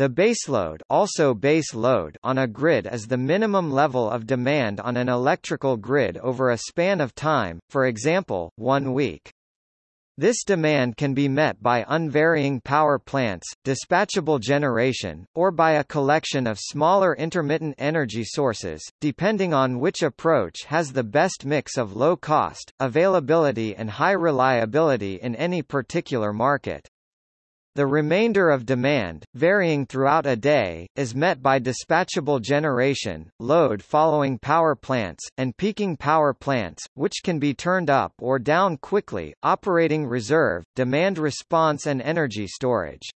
The baseload, also base load on a grid is the minimum level of demand on an electrical grid over a span of time, for example, one week. This demand can be met by unvarying power plants, dispatchable generation, or by a collection of smaller intermittent energy sources, depending on which approach has the best mix of low cost, availability and high reliability in any particular market. The remainder of demand, varying throughout a day, is met by dispatchable generation, load following power plants, and peaking power plants, which can be turned up or down quickly, operating reserve, demand response and energy storage.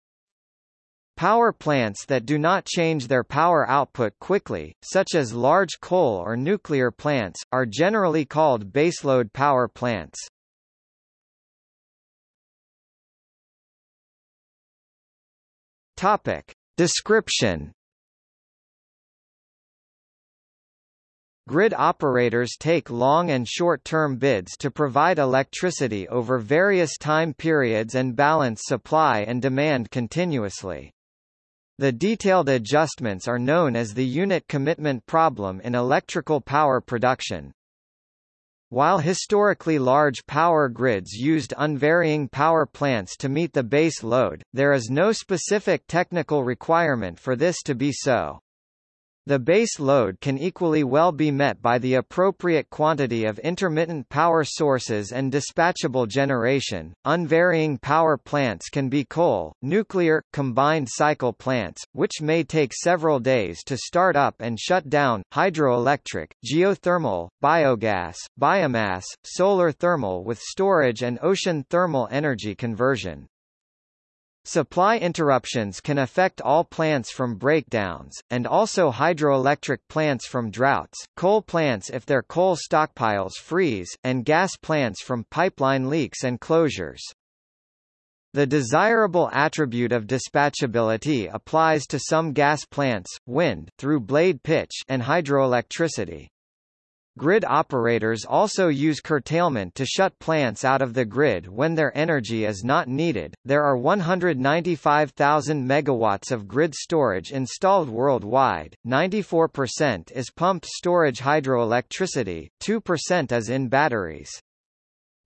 Power plants that do not change their power output quickly, such as large coal or nuclear plants, are generally called baseload power plants. Topic. Description Grid operators take long and short-term bids to provide electricity over various time periods and balance supply and demand continuously. The detailed adjustments are known as the unit commitment problem in electrical power production. While historically large power grids used unvarying power plants to meet the base load, there is no specific technical requirement for this to be so. The base load can equally well be met by the appropriate quantity of intermittent power sources and dispatchable generation. Unvarying power plants can be coal, nuclear, combined cycle plants, which may take several days to start up and shut down, hydroelectric, geothermal, biogas, biomass, solar thermal with storage and ocean thermal energy conversion. Supply interruptions can affect all plants from breakdowns, and also hydroelectric plants from droughts, coal plants if their coal stockpiles freeze, and gas plants from pipeline leaks and closures. The desirable attribute of dispatchability applies to some gas plants, wind through blade pitch and hydroelectricity. Grid operators also use curtailment to shut plants out of the grid when their energy is not needed. There are 195,000 megawatts of grid storage installed worldwide. 94% is pumped storage hydroelectricity, 2% is in batteries.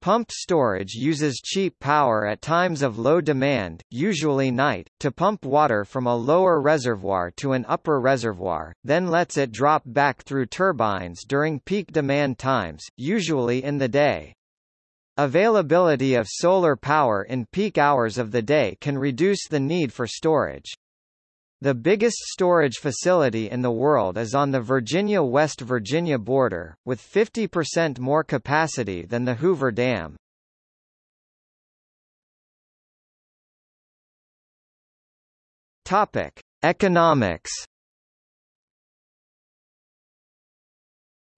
Pumped storage uses cheap power at times of low demand, usually night, to pump water from a lower reservoir to an upper reservoir, then lets it drop back through turbines during peak demand times, usually in the day. Availability of solar power in peak hours of the day can reduce the need for storage. The biggest storage facility in the world is on the Virginia-West Virginia border, with 50% more capacity than the Hoover Dam. Topic: Economics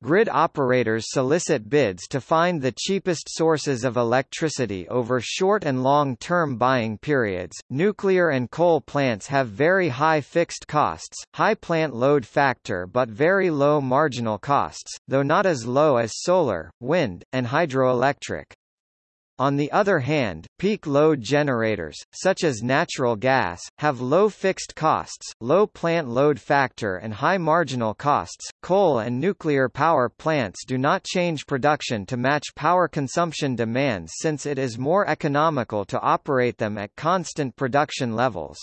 Grid operators solicit bids to find the cheapest sources of electricity over short and long-term buying periods. Nuclear and coal plants have very high fixed costs, high plant load factor but very low marginal costs, though not as low as solar, wind, and hydroelectric. On the other hand, peak load generators, such as natural gas, have low fixed costs, low plant load factor and high marginal costs. Coal and nuclear power plants do not change production to match power consumption demands since it is more economical to operate them at constant production levels.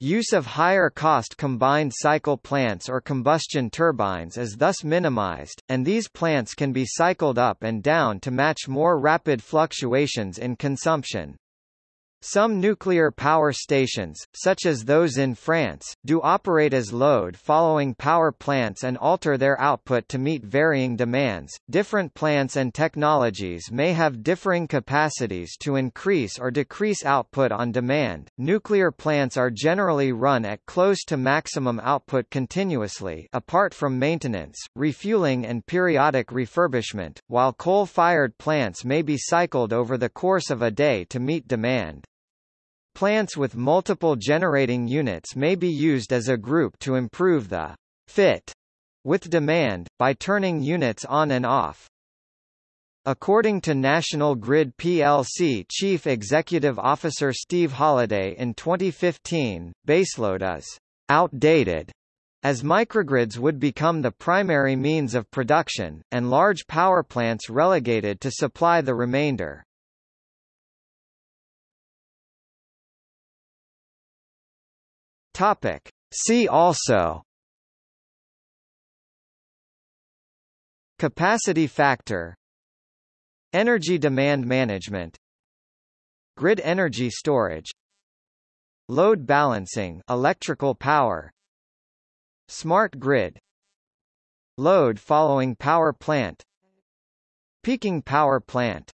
Use of higher-cost combined cycle plants or combustion turbines is thus minimized, and these plants can be cycled up and down to match more rapid fluctuations in consumption. Some nuclear power stations, such as those in France, do operate as load following power plants and alter their output to meet varying demands. Different plants and technologies may have differing capacities to increase or decrease output on demand. Nuclear plants are generally run at close to maximum output continuously, apart from maintenance, refueling, and periodic refurbishment, while coal-fired plants may be cycled over the course of a day to meet demand. Plants with multiple generating units may be used as a group to improve the fit with demand, by turning units on and off. According to National Grid plc Chief Executive Officer Steve Holliday in 2015, baseload is outdated as microgrids would become the primary means of production, and large power plants relegated to supply the remainder. Topic. See also. Capacity factor. Energy demand management. Grid energy storage. Load balancing electrical power. Smart grid. Load following power plant. Peaking power plant